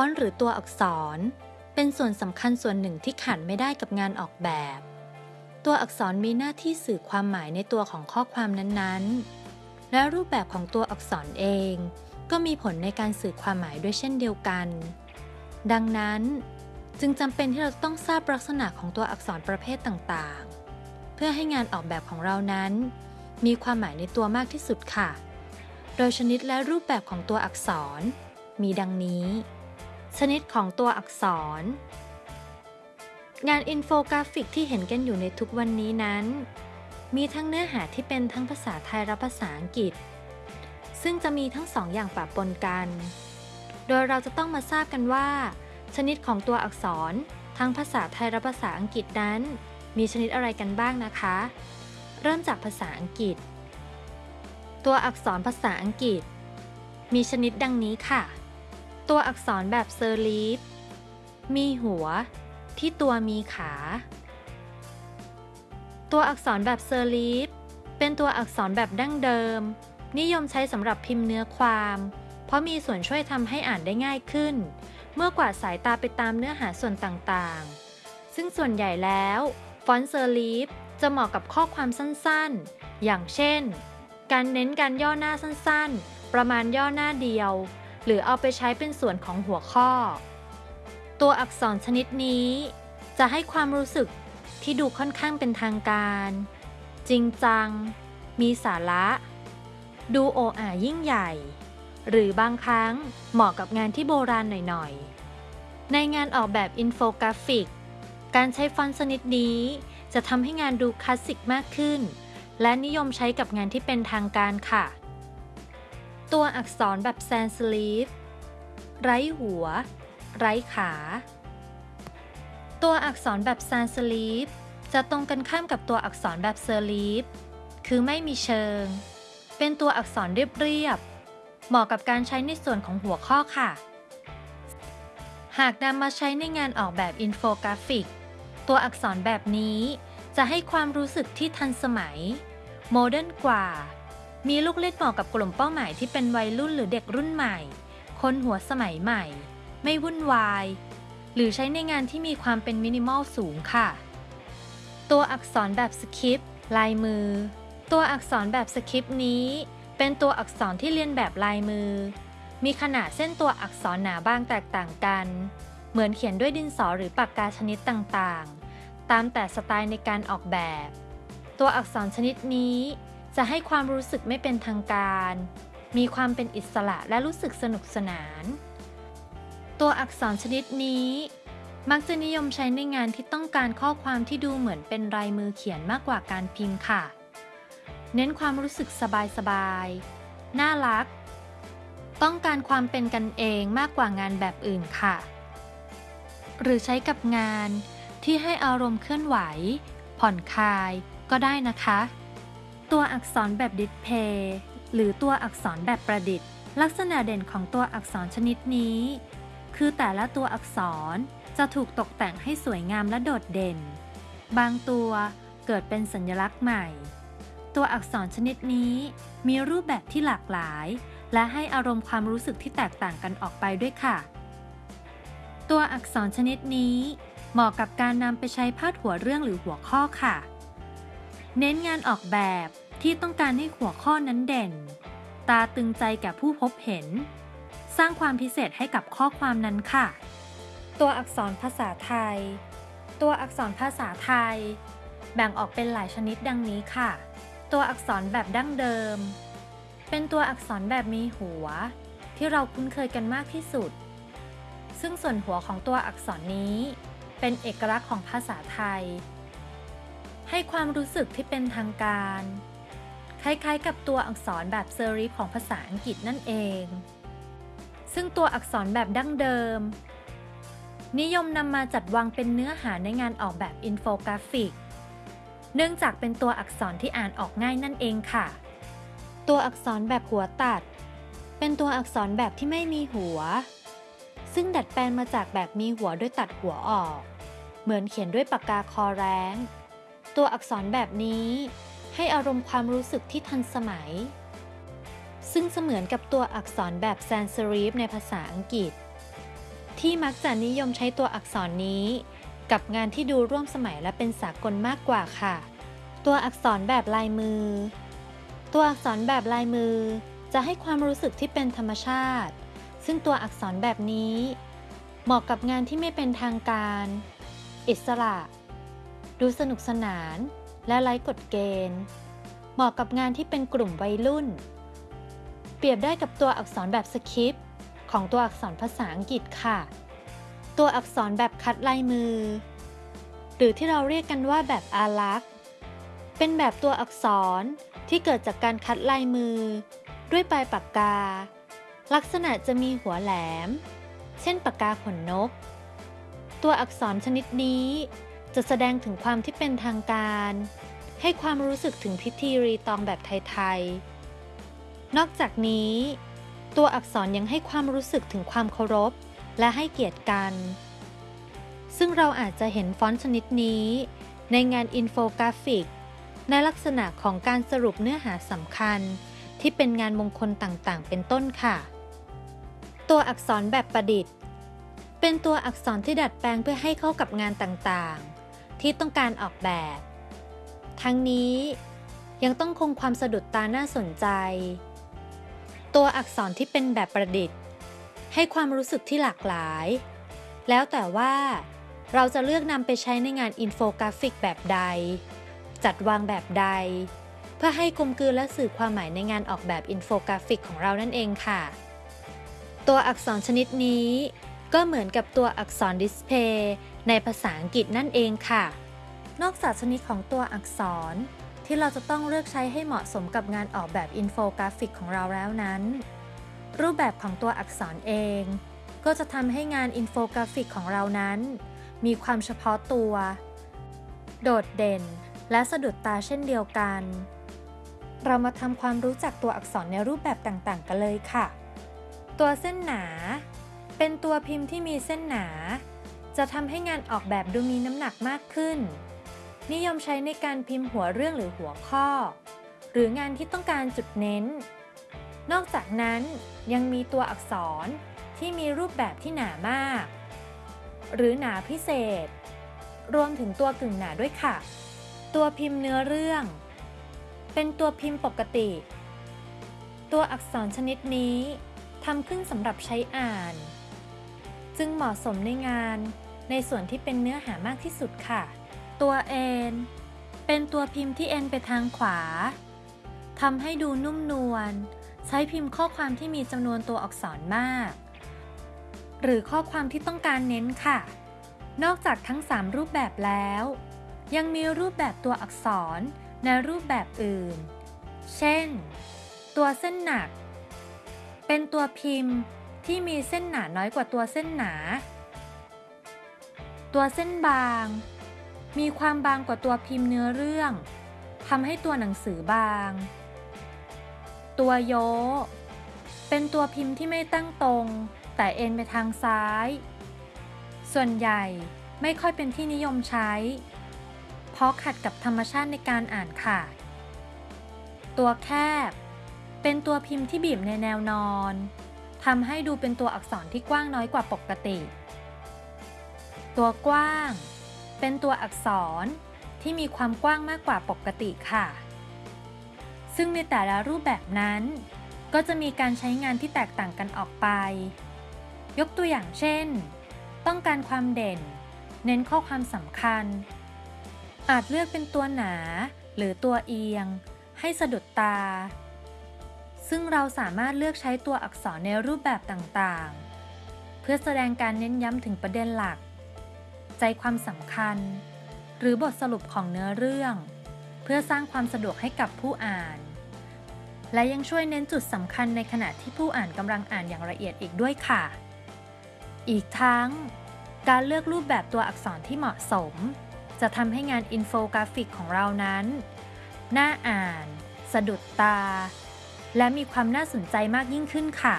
อนต์หรือตัวอักษร เป็นส่วนสำคัญส่วนหนึ่งที่ขาดไม่ได้กับงานออกแบบ ตัวอักษรมีหน้าที่สื่อความหมายในตัวของข้อความนั้นๆ และรูปแบบของตัวอักษรเอง ก็มีผลในการสื่อความหมายด้วยเช่นเดียวกัน ดังนั้น จึงจำเป็นที่เราต้องทราบลักษณะของตัวอักษรประเภทต่างๆ เพื่อให้งานออกแบบของเรานั้น มีความหมายในตัวมากที่สุดค่ะ โดยชนิดและรูปแบบของตัวอักษรมีดังนี้ ชนิดของตัวอักษร งานอินโฟกราฟิกที่เห็นกันอยู่ในทุกวันนี้นั้น มีทั้งเนื้อหาที่เป็นทั้งภาษาไทยและภาษาอังกฤษ ซึ่งจะมีทั้งสองอย่างปะปนกัน โดยเราจะต้องมาทราบกันว่า ชนิดของตัวอักษร ทั้งภาษาไทยและภาษาอังกฤษนั้น มีชนิดอะไรกันบ้างนะคะ เริ่มจากภาษาอังกฤษ ตัวอักษรภาษาอังกฤษ มีชนิดดังนี้ค่ะ ตัวอักษรแบบ serif มีหัว ที่ตัวมีขา ตัวอักษรแบบ serif เป็นตัวอักษรแบบดั้งเดิม นิยมใช้สำหรับพิมพ์เนื้อความ เพราะมีส่วนช่วยทำให้อ่านได้ง่ายขึ้น เมื่อกวาดสายตาไปตามเนื้อหาส่วนต่างๆ ซึ่งส่วนใหญ่แล้ว ฟอนต์เซอร์ลีฟจะเหมาะกับข้อความสั้นๆ อย่างเช่น การเน้นการย่อหน้าสั้นๆ ประมาณย่อหน้าเดียว หรือเอาไปใช้เป็นส่วนของหัวข้อ ตัวอักษรชนิดนี้ จะให้ความรู้สึกที่ดูค่อนข้างเป็นทางการ จริงจัง มีสาระ ดูโออายิ่งใหญ่ หรือบางครั้งเหมาะกับงานที่โบราณหน่อยๆ ในงานออกแบบอินโฟกราฟิก การใช้ฟอนต์ชนิดนี้จะทำให้งานดูคลาสสิกมากขึ้น และนิยมใช้กับงานที่เป็นทางการค่ะ ตัวอักษรแบบ sans serif ไร้หัว ไร้ขา ตัวอักษรแบบ sans serif จะตรงกันข้ามกับตัวอักษรแบบ serif คือไม่มีเชิง เป็นตัวอักษรเรียบๆเหมาะกับการใช้ในส่วนของหัวข้อค่ะ หากนำมาใช้ในงานออกแบบอินโฟกราฟิก ตัวอักษรแบบนี้จะให้ความรู้สึกที่ทันสมัย modern กว่า มีลูกเล่นเหมาะกับกลุ่มเป้าหมายที่เป็นวัยรุ่นหรือเด็กรุ่นใหม่ คนหัวสมัยใหม่ ไม่วุ่นวาย หรือใช้ในงานที่มีความเป็นมินิมอลสูงค่ะ ตัวอักษรแบบสคริปต์ลายมือ ตัวอักษรแบบสคริปต์นี้ เป็นตัวอักษรที่เรียนแบบลายมือ มีขนาดเส้นตัวอักษรหนาบางแตกต่างกัน เหมือนเขียนด้วยดินสอหรือปากกาชนิดต่างๆ ตามแต่สไตล์ในการออกแบบ ตัวอักษรชนิดนี้ จะให้ความรู้สึกไม่เป็นทางการ มีความเป็นอิสระและรู้สึกสนุกสนาน ตัวอักษรชนิดนี้ มักจะนิยมใช้ในงานที่ต้องการข้อความที่ดูเหมือนเป็นลายมือเขียนมากกว่าการพิมพ์ค่ะ เน้นความรู้สึกสบายๆ น่ารัก ต้องการความเป็นกันเองมากกว่างานแบบอื่นค่ะ หรือใช้กับงานที่ให้อารมณ์เคลื่อนไหว ผ่อนคลายก็ได้นะคะ ตัวอักษรแบบดิสเพย์หรือตัวอักษรแบบประดิษฐ์ ลักษณะเด่นของตัวอักษรชนิดนี้ คือแต่ละตัวอักษรจะถูกตกแต่งให้สวยงามและโดดเด่น บางตัวเกิดเป็นสัญลักษณ์ใหม่ ตัวอักษรชนิดนี้มีรูปแบบที่หลากหลาย และให้อารมณ์ความรู้สึกที่แตกต่างกันออกไปด้วยค่ะ ตัวอักษรชนิดนี้เหมาะกับการนำไปใช้พาดหัวเรื่องหรือหัวข้อค่ะ เน้นงานออกแบบที่ต้องการให้หัวข้อนั้นเด่น ตาตึงใจแก่ผู้พบเห็น สร้างความพิเศษให้กับข้อความนั้นค่ะ ตัวอักษรภาษาไทย ตัวอักษรภาษาไทย แบ่งออกเป็นหลายชนิดดังนี้ค่ะ ตัวอักษรแบบดั้งเดิม เป็นตัวอักษรแบบมีหัว ที่เราคุ้นเคยกันมากที่สุด ซึ่งส่วนหัวของตัวอักษรนี้ เป็นเอกลักษณ์ของภาษาไทย ให้ความรู้สึกที่เป็นทางการ คล้ายๆ กับตัวอักษรแบบ serif ของภาษาอังกฤษนั่นเอง ซึ่งตัวอักษรแบบดั้งเดิม นิยมนำมาจัดวางเป็นเนื้อหาในงานออกแบบอินโฟกราฟิก เนื่องจากเป็นตัวอักษรที่อ่านออกง่ายนั่นเองค่ะ ตัวอักษรแบบหัวตัด เป็นตัวอักษรแบบที่ไม่มีหัว ซึ่งดัดแปลงมาจากแบบมีหัวด้วยตัดหัวออก เหมือนเขียนด้วยปากกาคอแรง ตัวอักษรแบบนี้ ให้อารมณ์ความรู้สึกที่ทันสมัย ซึ่งเสมือนกับตัวอักษรแบบแซนเซรีฟในภาษาอังกฤษ ที่มักจะนิยมใช้ตัวอักษรนี้ กับงานที่ดูร่วมสมัยและเป็นสากลมากกว่าค่ะ ตัวอักษรแบบลายมือ ตัวอักษรแบบลายมือ จะให้ความรู้สึกที่เป็นธรรมชาติ ซึ่งตัวอักษรแบบนี้ เหมาะกับงานที่ไม่เป็นทางการ อิสระ ดูสนุกสนานและไร้กฎเกณฑ์ เหมาะกับงานที่เป็นกลุ่มวัยรุ่น เปรียบได้กับตัวอักษรแบบสคริปต์ของตัวอักษรภาษาอังกฤษค่ะ ตัวอักษรแบบคัดลายมือ หรือที่เราเรียกกันว่าแบบอารักษ์ เป็นแบบตัวอักษรที่เกิดจากการคัดลายมือ ด้วยปลายปากกา ลักษณะจะมีหัวแหลม เช่นปากกาขนนก ตัวอักษรชนิดนี้ จะแสดงถึงความที่เป็นทางการ ให้ความรู้สึกถึงพิธีรีตองแบบไทยๆ นอกจากนี้ ตัวอักษรยังให้ความรู้สึกถึงความเคารพ และให้เกียรติกัน ซึ่งเราอาจจะเห็นฟอนต์ชนิดนี้ ในงานอินโฟกราฟิก ในลักษณะของการสรุปเนื้อหาสำคัญ ที่เป็นงานมงคลต่างๆ เป็นต้นค่ะ ตัวอักษรแบบประดิษฐ์เป็นตัวอักษรที่ดัดแปลงเพื่อให้เข้ากับงานต่างๆ ที่ต้องการออกแบบ ทั้งนี้ยังต้องคงความสะดุดตาน่าสนใจ ตัวอักษรที่เป็นแบบประดิษฐ์ ให้ความรู้สึกที่หลากหลาย แล้วแต่ว่าเราจะเลือกนำไปใช้ในงานอินโฟกราฟิกแบบใด จัดวางแบบใด เพื่อให้กลมกลืนและสื่อความหมายในงานออกแบบอินโฟกราฟิกของเรานั่นเองค่ะ ตัวอักษรชนิดนี้ ก็เหมือนกับตัวอักษร display ในภาษาอังกฤษนั่นเองค่ะ นอกจากชนิดของตัวอักษร ที่เราจะต้องเลือกใช้ให้เหมาะสมกับงานออกแบบอินโฟกราฟิกของเราแล้วนั้น รูปแบบของตัวอักษรเอง ก็จะทำให้งานอินโฟกราฟิกของเรานั้น มีความเฉพาะตัว โดดเด่น และสะดุดตาเช่นเดียวกัน เรามาทำความรู้จักตัวอักษรในรูปแบบต่างๆ กันเลยค่ะ ตัวเส้นหนา เป็นตัวพิมพ์ที่มีเส้นหนา จะทำให้งานออกแบบดูมีน้ำหนักมากขึ้น นิยมใช้ในการพิมพ์หัวเรื่องหรือหัวข้อ หรืองานที่ต้องการจุดเน้น นอกจากนั้นยังมีตัวอักษรที่มีรูปแบบที่หนามาก หรือหนาพิเศษ รวมถึงตัวกึ่งหนาด้วยค่ะ ตัวพิมพ์เนื้อเรื่อง เป็นตัวพิมพ์ปกติ ตัวอักษรชนิดนี้ทำขึ้นสำหรับใช้อ่าน จึงเหมาะสมในงาน ในส่วนที่เป็นเนื้อหามากที่สุดค่ะ ตัวเอ็นเป็นตัวพิมพ์ที่เอ็นไปทางขวาทำให้ดูนุ่มนวล ใช้พิมพ์ข้อความที่มีจำนวนตัวอักษรมาก หรือข้อความที่ต้องการเน้นค่ะ นอกจากทั้ง 3 รูปแบบแล้ว ยังมีรูปแบบตัวอักษรในรูปแบบอื่น เช่น ตัวเส้นหนัก เป็นตัวพิมพ์ ที่มีเส้นหนาน้อยกว่าตัวเส้นหนา ตัวเส้นบาง มีความบางกว่าตัวพิมพ์เนื้อเรื่องทำให้ตัวหนังสือบาง ตัวโย เป็นตัวพิมพ์ที่ไม่ตั้งตรง แต่เอ็นไปทางซ้าย ส่วนใหญ่ไม่ค่อยเป็นที่นิยมใช้ เพราะขัดกับธรรมชาติในการอ่านค่ะ ตัวแคบ เป็นตัวพิมพ์ที่บีบในแนวนอน ทำให้ดูเป็นตัวอักษรที่กว้างน้อยกว่าปกติ ตัวกว้าง เป็นตัวอักษรที่มีความกว้างมากกว่าปกติค่ะ ซึ่งในแต่ละรูปแบบนั้น ก็จะมีการใช้งานที่แตกต่างกันออกไป ยกตัวอย่างเช่น ต้องการความเด่น เน้นข้อความสำคัญ อาจเลือกเป็นตัวหนาหรือตัวเอียง ให้สะดุดตา ซึ่งเราสามารถเลือกใช้ตัวอักษรในรูปแบบต่างๆ เพื่อแสดงการเน้นย้ำถึงประเด็นหลัก ใจความสำคัญ หรือบทสรุปของเนื้อเรื่อง เพื่อสร้างความสะดวกให้กับผู้อ่าน และยังช่วยเน้นจุดสำคัญในขณะที่ผู้อ่านกำลังอ่านอย่างละเอียดอีกด้วยค่ะ อีกทั้ง การเลือกรูปแบบตัวอักษรที่เหมาะสม จะทำให้งานอินโฟกราฟิกของเรานั้น น่าอ่าน สะดุดตา และมีความน่าสนใจมากยิ่งขึ้นค่ะ